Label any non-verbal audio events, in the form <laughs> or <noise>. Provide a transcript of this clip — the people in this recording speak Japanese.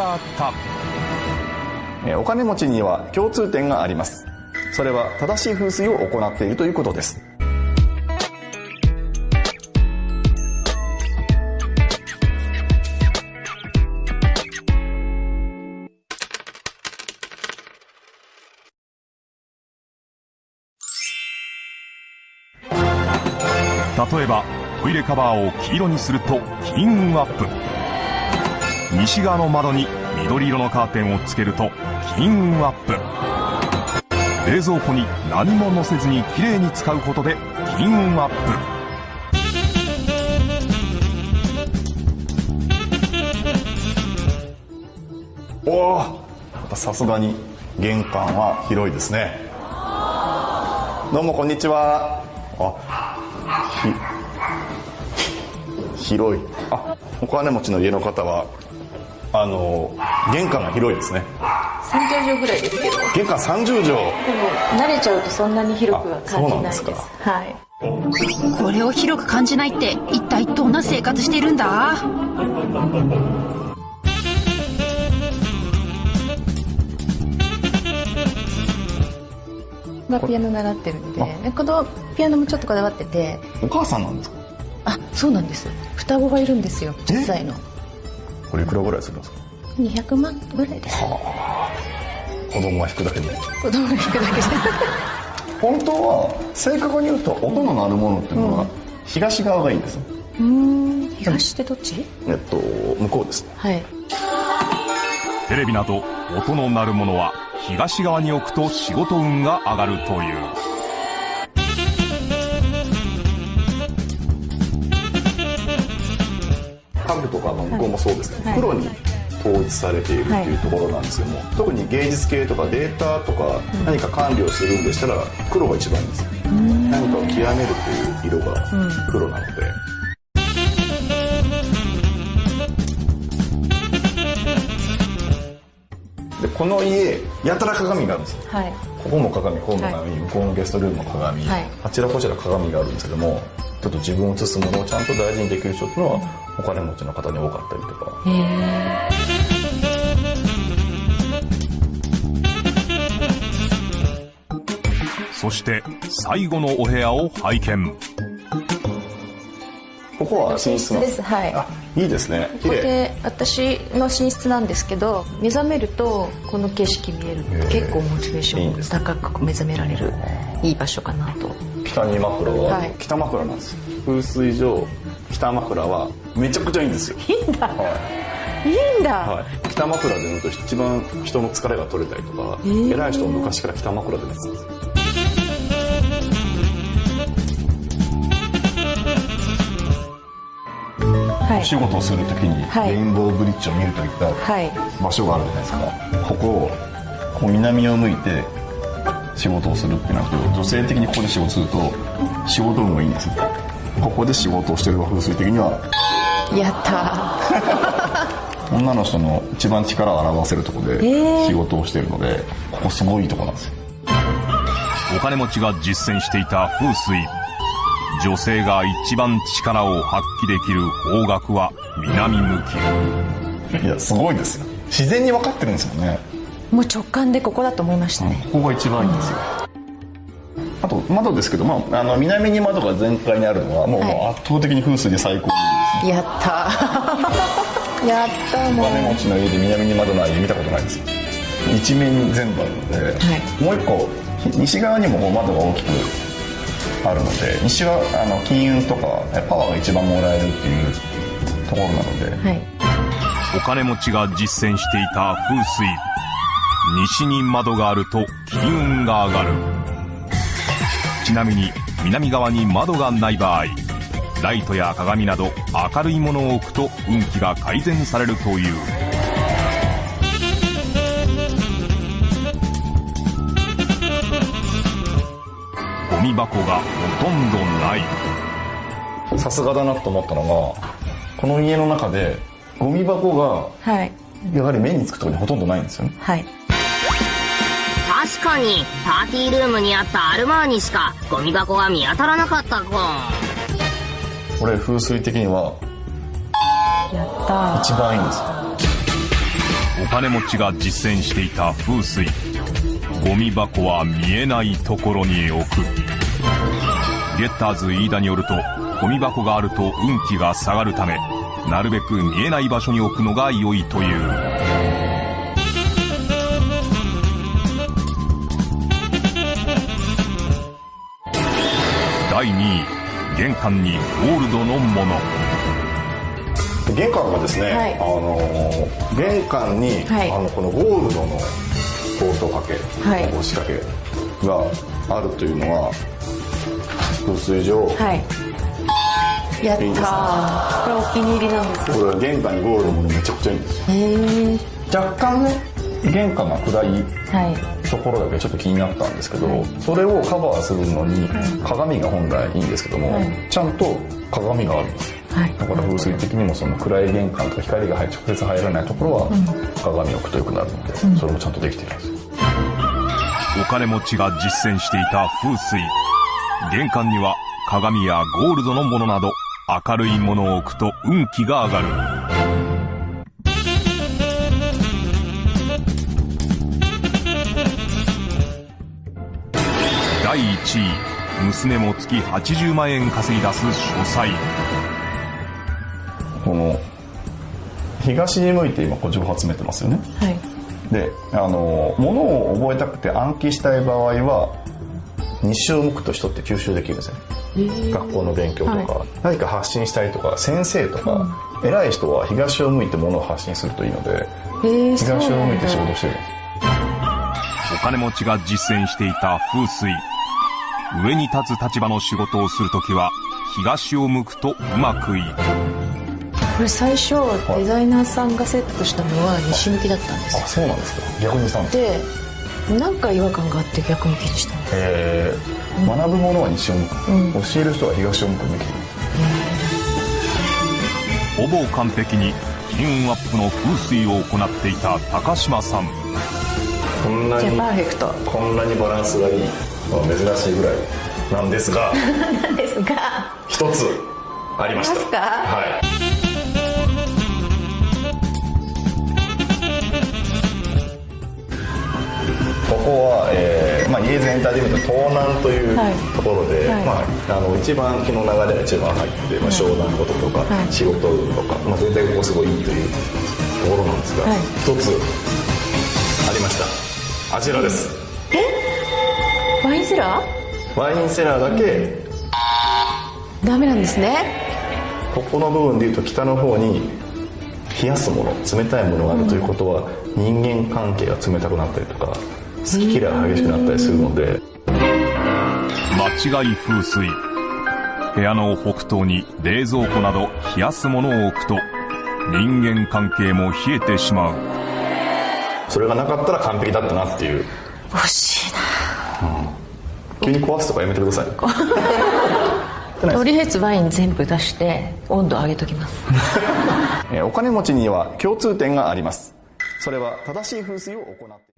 があった。えお金持ちには共通点があります。それは正しい風水を行っているということです。例えばトイレカバーを黄色にすると金運アップ西側の窓に緑色のカーテンをつけると金運アップ。冷蔵庫に何も乗せずにきれいに使うことで金運アップ。おおさすがに玄関は広いですね。どうもこんにちは。あひ広い。あお金持ちの家の方はあの玄関が広いですね。30畳ぐらいですけど。玄関30畳。でも慣れちゃうとそんなに広くは感じないです。はい。これを広く感じないって一体どんな生活しているんだ？まあピアノ習ってるんででこのピアノもちょっとこだわってて。お母さんなんですか？あそうなんです。双子がいるんですよ小さいのこれいくらぐらいするんですか？200万ぐらいです。子供が弾くだけで。子供が弾くだけで。<laughs> 本当は正確に言うと音の鳴るものっていうのは東側がいいんですうーん。東ってどっち？えっと向こうです。ねはい。テレビなど音の鳴るものは東側に置くと仕事運が上がるという家具とかの向こうもそうですけど、はい。黒に統一されているっていうところなんですけども、特に芸術系とかデータとか何か管理をするんでしたら黒が一番いいんですよ。何かを極めるという色が黒なので、でこの家やたら鏡があるんですよ。はいここも鏡ここも鏡、向こうのゲストルームも鏡、はい。あちらこちら鏡があるんですけどもちょっと自分を映すものをちゃんと大事にできる人っていうのはお金持ちの方に多かったりとか。へえそして最後のお部屋を拝見ここは寝室ですはい。あいいですね。ここで私の寝室なんですけど目覚めるとこの景色見える。結構モチベーションいいですね。高く目覚められる。いい場所かなと。北に枕は、はい。北枕なんです。よ風水上北枕はめちゃくちゃいいんですよ。いいんだ。はい。いんだ、はい、北枕で寝ると一番人の疲れが取れたりとか、ー。偉い人も昔から北枕で寝てたんですよお仕事をするときに、はい。レインボーブリッジを見るといったはい。場所があるじゃないですか。ここをこう南を向いて仕事をするってなると女性的にここで仕事すると仕事運がいいんですよ。ここで仕事をしてる風水的には。やった <laughs> 女の人の一番力を表せるところでー。仕事をしてるのでここすごいいいとこなんですよ。お金持ちが実践していた風水女性が一番力を発揮できる方角は南向き。いやすごいですよ。自然に分かってるんですよね。もう直感でここだと思いましたね、ここが一番いいんですよ。あと窓ですけど、まあ、あの南に窓が全開にあるのはもう,、はい。もう圧倒的に風水で最高にいいですね。やった <laughs> やったもう。お金持ちの家で南に窓ない家見たことないです。よ一面に全部あるので、はい。もう一個西側にも窓が大きくあるので西はあの金運とかパワーが一番もらえるっていうところなので、はい。お金持ちが実践していた風水。西に窓があると金運が上がる。ちなみに南側に窓がない場合ライトや鏡など明るいものを置くと運気が改善されるというゴミ箱がほとんどない。さすがだなと思ったのがこの家の中でゴミ箱がはい。やはり目につくところにほとんどないんですよね。はい。確かにパーティールームにあったアルマーニしかゴミ箱が見当たらなかったゴンこれ風水的にはやった一番いいんですよ。お金持ちが実践していた風水ゴミ箱は見えないところに置く。ゲッターズ飯田によるとゴミ箱があると運気が下がるためなるべく見えない場所に置くのが良いという。第2位玄関にゴールドのもの。玄関がですね、はい。あのー玄関に、はい。あのこのゴールドのポート掛け、はい。押し掛けがあるというのは風水上、はい。やったー。いいこれお気に入りなんですよ。これは玄関にゴールドのものめちゃくちゃいいんですよ。へえ若干ね玄関が暗いはい。ところだけちょっと気になったんですけど、それをカバーするのに鏡が本来いいんですけども、はい。ちゃんと鏡があるんですはい。だから風水的にもその暗い玄関とか光が入直接入らないところは鏡を置くとよくなるので、それもちゃんとできているんです。よお金持ちが実践していた風水。玄関には鏡やゴールドのものなど明るいものを置くと運気が上がる。第1位娘も月80万円稼ぎ出す書斎。この東に向いて今こう情報集めてますよね。はいであの物を覚えたくて暗記したい場合は西を向くと人って吸収できるんですよ学校の勉強とか、何か発信したいとか先生とか、偉い人は東を向いて物を発信するといいのでへえ東を向いて仕事してる。んですお金持ちが実践していた風水。上に立つ立場の仕事をするときは東を向くとうまくいくこれ最初デザイナーさんがセットしたのは西向きだったんですよ。あそうなんですか。逆にしたんですか。でなんか違和感があって逆向きにした。んですえー学ぶものは西を向く、教える人は東を向くべきほぼ完璧に金運アップの風水を行っていた高島さん。こんなにパーフェクト。こんなにバランスがいいのは珍しいぐらいなんですが <laughs> なんですが。一つありました。ありますか？はいここは、えーまあ、イエーズエンターテインメント東南というはい。ところで、はい。まあ、あの一番気の流れが一番入って、まあ、商談事とか、はい。仕事運とか、まあ、全体がここすごいいいというところなんですが、はい。一つありました。あちらです。ワインセラワインセラーだけ。ーダメなんですね。ここの部分でいうと北の方に冷やすもの冷たいものがあるということは、人間関係が冷たくなったりとか好き嫌いが激しくなったりするので、間違い風水。部屋の北東に冷蔵庫など冷やすものを置くと人間関係も冷えてしまう。それがなかったら完璧だったなっていう。惜しいな。急に壊すとかやめてください。とりあえずワイン全部出して温度上げときます。<laughs> えーお金持ちには共通点がありますそれは正しい噴水を行って